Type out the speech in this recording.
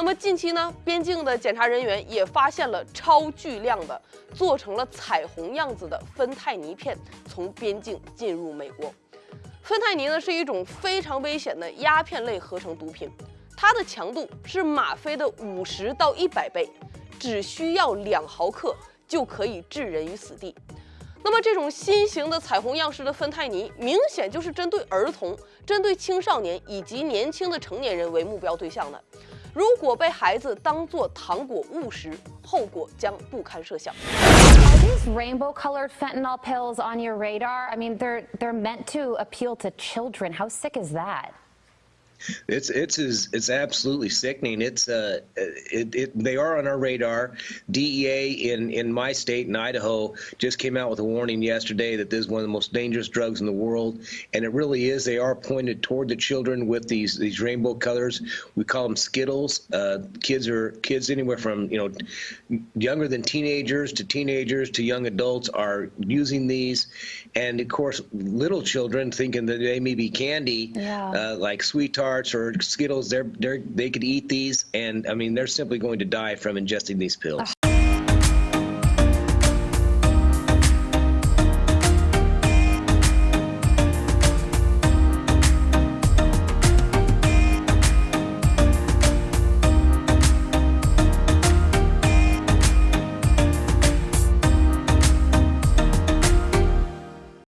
那么近期呢，边境的检查人员也发现了超巨量的做成了彩虹样子的芬太尼片从边境进入美国。芬太尼呢是一种非常危险的鸦片类合成毒品，它的强度是吗啡的五十到一百倍，只需要两毫克就可以置人于死地。那么这种新型的彩虹样式的芬太尼，明显就是针对儿童、针对青少年以及年轻的成年人为目标对象的。如果被孩子当作糖果误食，后果将不堪设想。 Are these rainbow-colored fentanyl pills on your radar? I mean, they're they're meant to appeal to children. How sick is that? It's it's is it's absolutely sickening. It's uh, it, it they are on our radar. DEA in in my state in Idaho just came out with a warning yesterday that this is one of the most dangerous drugs in the world, and it really is. They are pointed toward the children with these these rainbow colors. We call them Skittles. Uh, kids are kids anywhere from you know younger than teenagers to teenagers to young adults are using these, and of course little children thinking that they may be candy, Yeah. uh, like sweet tarts or Skittles. They're, they're they could eat these, and I mean they're simply going to die from ingesting these pills.